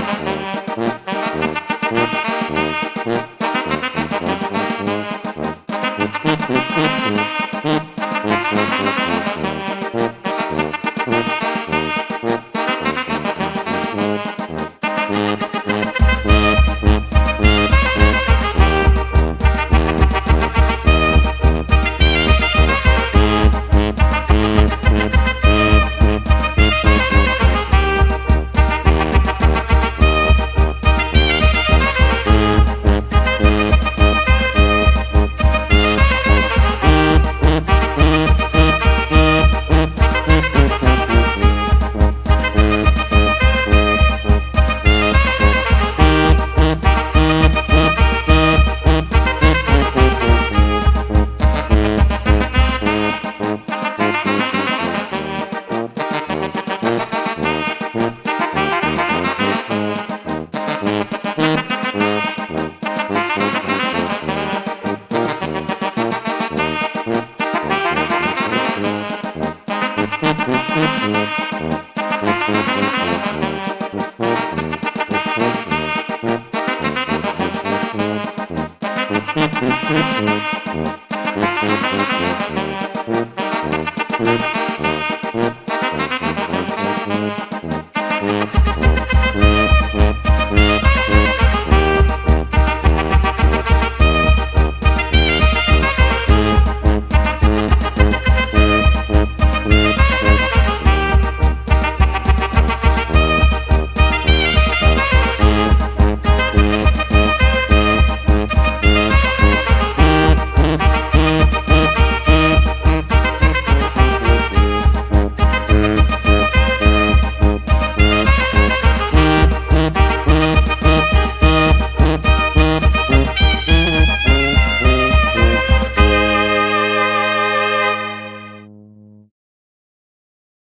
Música